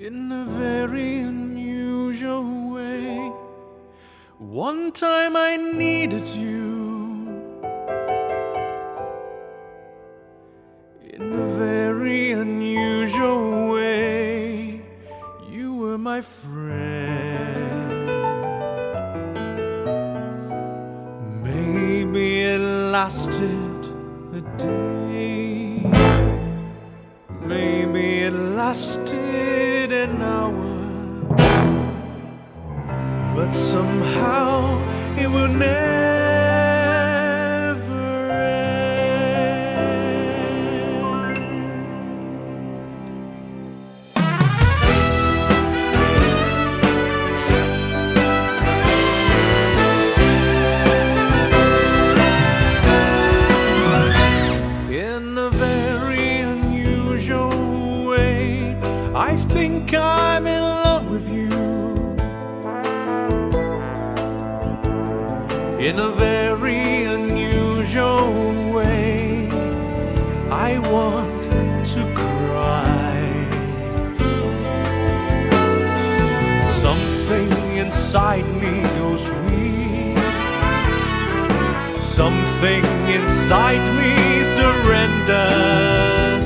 in a very unusual way. One time I needed you in a very unusual way. You were my friend. Maybe it lasted a day. Maybe it lasted an hour. But somehow it will never I think I'm in love with you. In a very unusual way, I want to cry. Something inside me goes weak. Something inside me surrenders,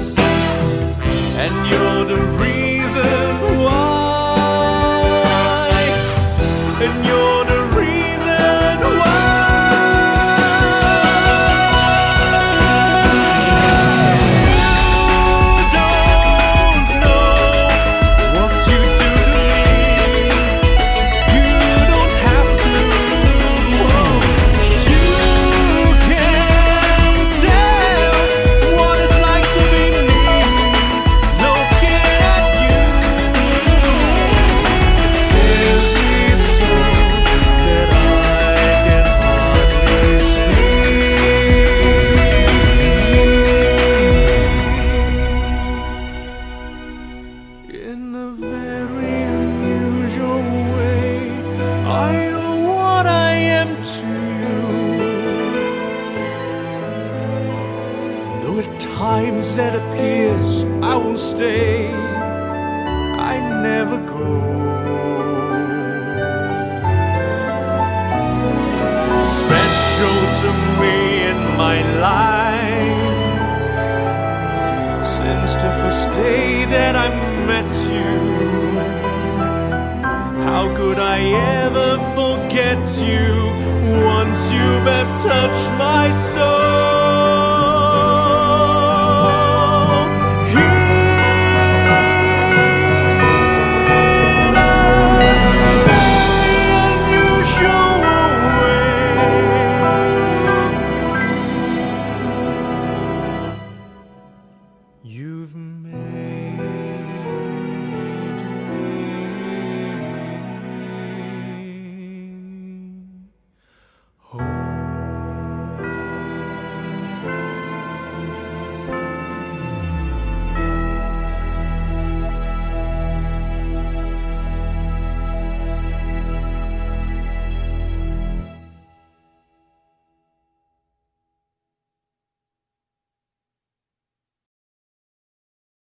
Times that appears I will stay, I never go. Special to me in my life since the first day that I met you. How could I ever forget you once you have touched my soul?